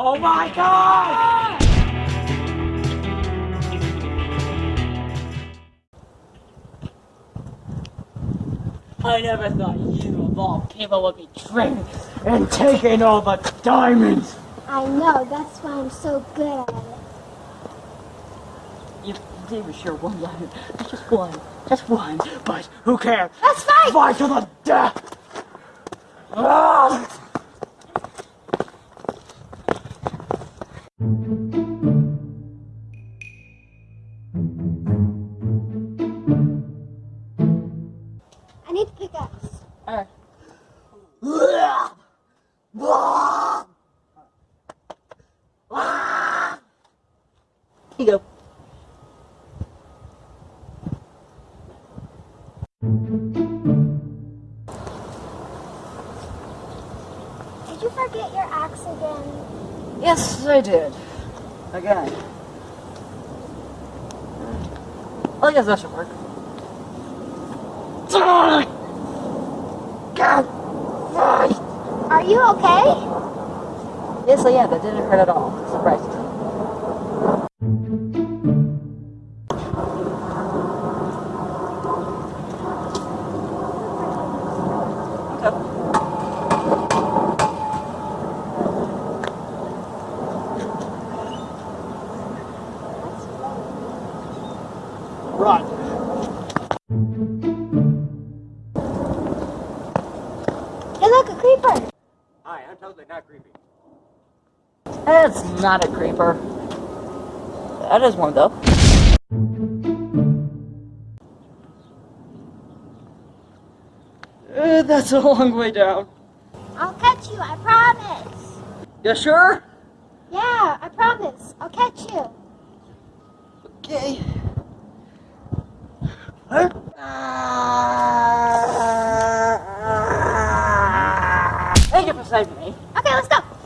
Oh my god! I never thought you of all people would be trained and taking all the diamonds! I know, that's why I'm so good at it. You gave us sure one diamond. Just one. Just one. But who cares? Let's fight! Fight to the death! Ah! I need pickaxe. Alright. Here you go. Did you forget your axe again? Yes, I did. Again. I guess that should work. Are you okay? Yes, I am. That didn't hurt at all. Surprised. Run. Look, a creeper. Hi, I'm totally not creepy. That's not a creeper. That is one though. Uh, that's a long way down. I'll catch you, I promise. You sure? Yeah, I promise. I'll catch you. Okay. Huh? me. Okay, let's go.